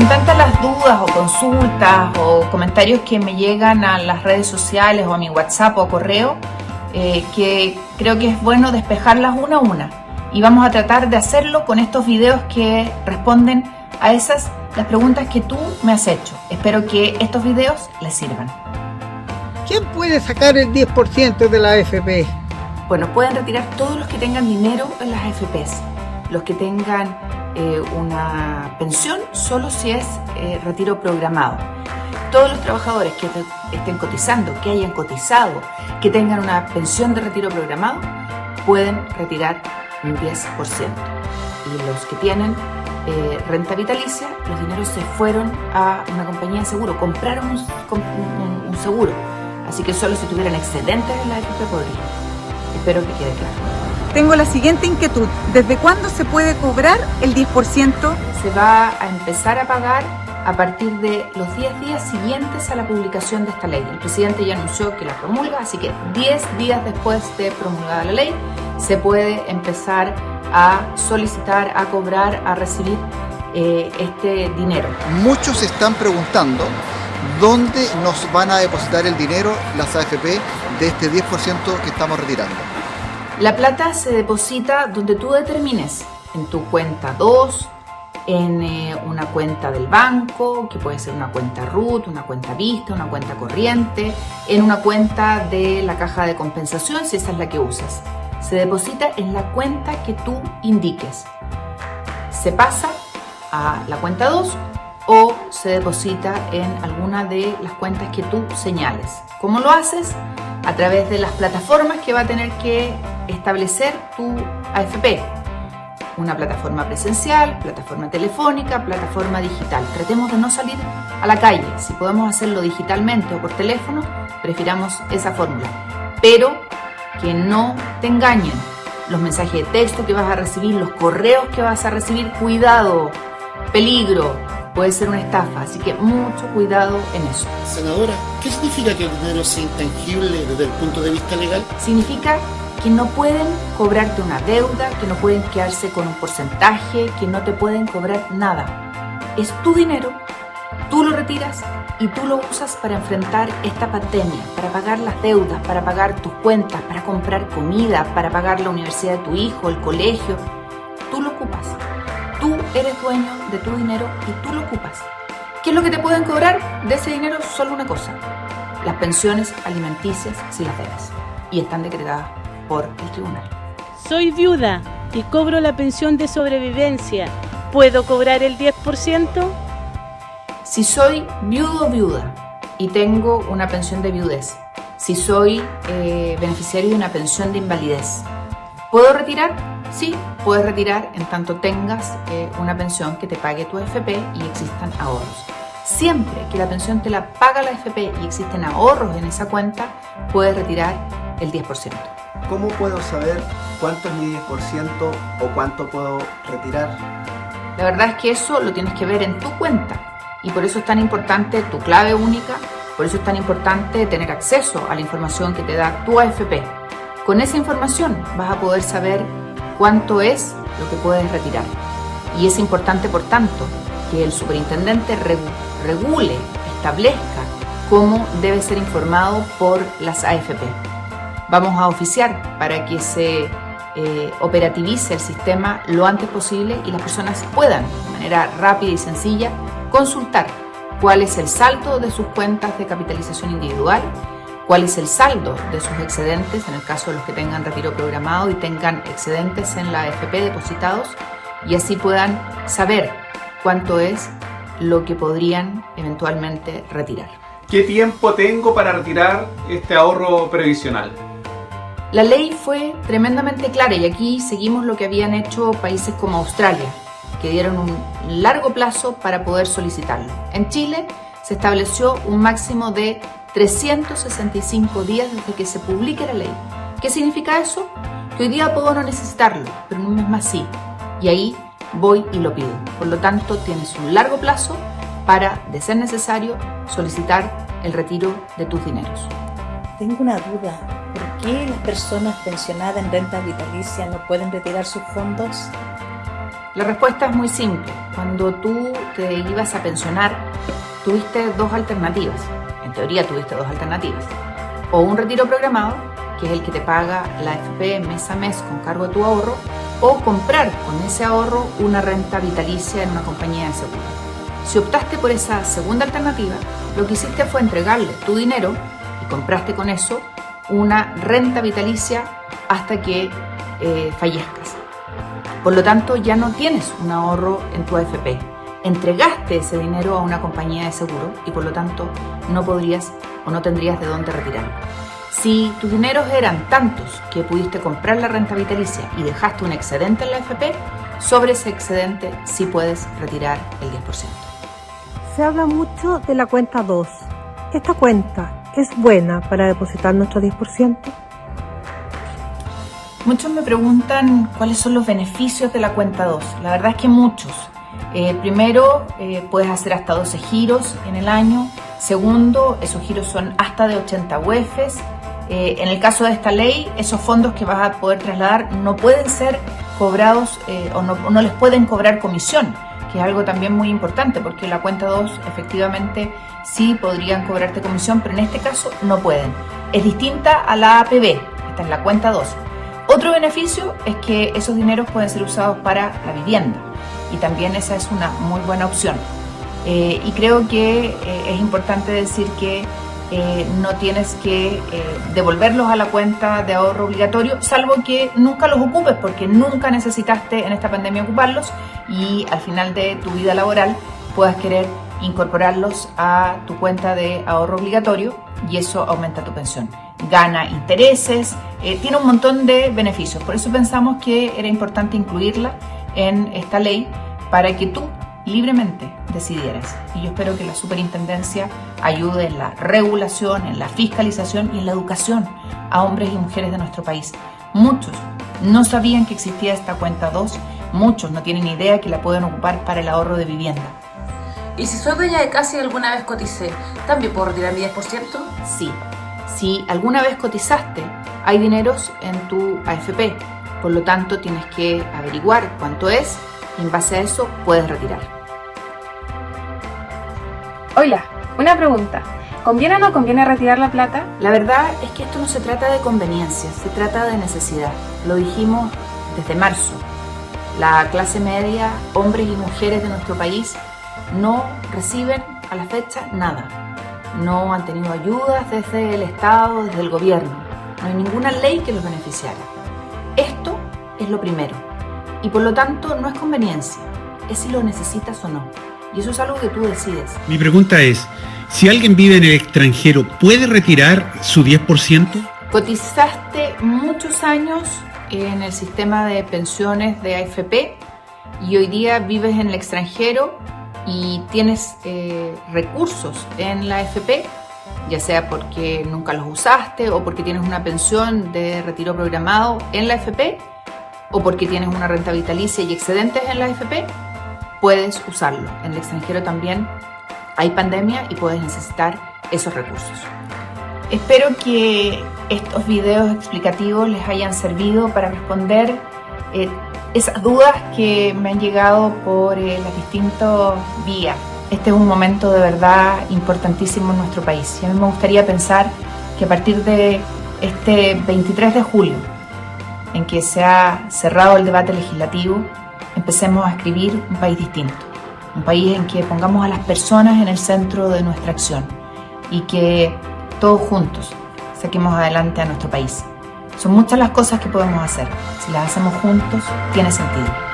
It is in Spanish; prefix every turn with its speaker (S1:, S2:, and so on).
S1: Son tantas las dudas o consultas o comentarios que me llegan a las redes sociales o a mi WhatsApp o correo eh, que creo que es bueno despejarlas una a una. Y vamos a tratar de hacerlo con estos videos que responden a esas las preguntas que tú me has hecho. Espero que estos videos les sirvan.
S2: ¿Quién puede sacar el 10% de la AFP?
S1: Bueno, pueden retirar todos los que tengan dinero en las AFPs. Los que tengan eh, una pensión solo si es eh, retiro programado. Todos los trabajadores que estén cotizando, que hayan cotizado, que tengan una pensión de retiro programado, pueden retirar un 10%. Y los que tienen eh, renta vitalicia, los dineros se fueron a una compañía de seguro, compraron un, seguro. Así que solo si tuvieran excedentes en la AFP podrían. Espero que quede claro.
S3: Tengo la siguiente inquietud. ¿Desde cuándo se puede cobrar el 10%?
S1: Se va a empezar a pagar a partir de los 10 días siguientes a la publicación de esta ley. El presidente ya anunció que la promulga, así que 10 días después de promulgada la ley se puede empezar a solicitar, a cobrar, a recibir eh, este dinero.
S4: Muchos están preguntando dónde nos van a depositar el dinero las AFP de este 10% que estamos retirando.
S1: La plata se deposita donde tú determines, en tu cuenta 2, en eh, una cuenta del banco, que puede ser una cuenta RUT, una cuenta Vista, una cuenta corriente, en una cuenta de la caja de compensación, si esa es la que usas. Se deposita en la cuenta que tú indiques. Se pasa a la cuenta 2 o se deposita en alguna de las cuentas que tú señales. ¿Cómo lo haces? A través de las plataformas que va a tener que establecer tu AFP. Una plataforma presencial, plataforma telefónica, plataforma digital. Tratemos de no salir a la calle. Si podemos hacerlo digitalmente o por teléfono, prefiramos esa fórmula. Pero que no te engañen. Los mensajes de texto que vas a recibir, los correos que vas a recibir, cuidado, peligro, puede ser una estafa, así que mucho cuidado en eso.
S5: Senadora, ¿qué significa que el dinero sea intangible desde el punto de vista legal?
S1: Significa que no pueden cobrarte una deuda, que no pueden quedarse con un porcentaje, que no te pueden cobrar nada. Es tu dinero, tú lo retiras y tú lo usas para enfrentar esta pandemia, para pagar las deudas, para pagar tus cuentas, para comprar comida, para pagar la universidad de tu hijo, el colegio. Tú lo ocupas. Tú eres dueño de tu dinero y tú lo ocupas. ¿Qué es lo que te pueden cobrar de ese dinero? Solo una cosa. Las pensiones alimenticias si las debes. Y están decretadas por el tribunal.
S6: Soy viuda y cobro la pensión de sobrevivencia. ¿Puedo cobrar el 10%?
S1: Si soy viudo o viuda y tengo una pensión de viudez, si soy eh, beneficiario de una pensión de invalidez, ¿puedo retirar? Sí, puedes retirar en tanto tengas eh, una pensión que te pague tu AFP y existan ahorros. Siempre que la pensión te la paga la AFP y existen ahorros en esa cuenta, puedes retirar el 10%.
S7: ¿Cómo puedo saber cuánto es mi 10% o cuánto puedo retirar?
S1: La verdad es que eso lo tienes que ver en tu cuenta y por eso es tan importante tu clave única, por eso es tan importante tener acceso a la información que te da tu AFP. Con esa información vas a poder saber cuánto es lo que puedes retirar. Y es importante, por tanto, que el superintendente regule, establezca cómo debe ser informado por las AFP vamos a oficiar para que se eh, operativice el sistema lo antes posible y las personas puedan, de manera rápida y sencilla, consultar cuál es el saldo de sus cuentas de capitalización individual, cuál es el saldo de sus excedentes, en el caso de los que tengan retiro programado y tengan excedentes en la AFP depositados, y así puedan saber cuánto es lo que podrían eventualmente retirar.
S8: ¿Qué tiempo tengo para retirar este ahorro previsional?
S1: La ley fue tremendamente clara y aquí seguimos lo que habían hecho países como Australia, que dieron un largo plazo para poder solicitarlo. En Chile se estableció un máximo de 365 días desde que se publique la ley. ¿Qué significa eso? Que hoy día puedo no necesitarlo, pero en un mes más sí. Y ahí voy y lo pido. Por lo tanto, tienes un largo plazo para, de ser necesario, solicitar el retiro de tus dineros.
S9: Tengo una duda qué las personas pensionadas en renta vitalicia no pueden retirar sus fondos?
S1: La respuesta es muy simple. Cuando tú te ibas a pensionar, tuviste dos alternativas. En teoría tuviste dos alternativas. O un retiro programado, que es el que te paga la FP mes a mes con cargo de tu ahorro, o comprar con ese ahorro una renta vitalicia en una compañía de seguro. Si optaste por esa segunda alternativa, lo que hiciste fue entregarle tu dinero y compraste con eso una renta vitalicia hasta que eh, fallezcas. Por lo tanto, ya no tienes un ahorro en tu AFP. Entregaste ese dinero a una compañía de seguro y por lo tanto no podrías o no tendrías de dónde retirarlo. Si tus dineros eran tantos que pudiste comprar la renta vitalicia y dejaste un excedente en la AFP, sobre ese excedente sí puedes retirar el 10%.
S10: Se habla mucho de la cuenta 2. ¿Esta cuenta es buena para depositar nuestro 10%?
S1: Muchos me preguntan cuáles son los beneficios de la cuenta 2. La verdad es que muchos. Eh, primero, eh, puedes hacer hasta 12 giros en el año. Segundo, esos giros son hasta de 80 UEFs. Eh, en el caso de esta ley, esos fondos que vas a poder trasladar no pueden ser cobrados o no, no, les pueden cobrar comisión, que es algo también muy importante porque la cuenta 2 efectivamente sí podrían cobrarte comisión, pero en este caso no pueden. Es distinta a la APB, esta es la cuenta 2. Otro beneficio es que esos dineros pueden ser usados para la vivienda y también esa es una muy buena opción. Eh, y creo que eh, es importante decir que eh, no tienes que devolverlos a la cuenta de ahorro obligatorio, salvo que nunca los ocupes, porque nunca necesitaste en esta pandemia ocuparlos y al final de tu vida laboral puedas querer incorporarlos a tu cuenta de ahorro obligatorio y eso aumenta tu pensión gana intereses, eh, tiene un montón de beneficios. Por eso pensamos que era importante incluirla en esta ley para que tú libremente decidieras. Y yo espero que la superintendencia ayude en la regulación, en la fiscalización y en la educación a hombres y mujeres de nuestro país. Muchos no sabían que existía esta cuenta 2, muchos no tienen idea que la pueden ocupar para el ahorro de vivienda.
S11: ¿Y si soy dueña de casa y alguna vez coticé, también puedo retirar mi 10%?
S1: Sí, si alguna vez cotizaste, hay dineros en tu AFP, por lo tanto tienes que averiguar cuánto es en base a eso puedes retirar.
S12: Hola, una pregunta. ¿Conviene o no conviene retirar la plata?
S1: La verdad es que esto no se trata de conveniencia, se trata de necesidad. Lo dijimos desde marzo. La clase media, hombres y mujeres de nuestro país, no reciben a la fecha nada no han tenido ayudas desde el Estado, desde el gobierno. No hay ninguna ley que los beneficiara. Esto es lo primero. Y por lo tanto no es conveniencia, es si lo necesitas o no. Y eso es algo que tú decides.
S13: Mi pregunta es, si alguien vive en el extranjero, ¿puede retirar su 10%?
S1: Cotizaste muchos años en el sistema de pensiones de AFP y hoy día vives en el extranjero y tienes eh, recursos en la FP, ya sea porque nunca los usaste o porque tienes una pensión de retiro programado en la FP o porque tienes una renta vitalicia y excedentes en la FP, puedes usarlo. En el extranjero también hay pandemia y puedes necesitar esos recursos. Espero que estos videos explicativos les hayan servido para responder eh, esas dudas que me han llegado por eh, las distintas vías. Este es un momento de verdad importantísimo en nuestro país y a mí me gustaría pensar que a partir de este 23 de julio, en que se ha cerrado el debate legislativo, empecemos a escribir un país distinto, un país en que pongamos a las personas en el centro de nuestra acción y que todos juntos saquemos adelante a nuestro país. Son muchas las cosas que podemos hacer. Si las hacemos juntos, tiene sentido.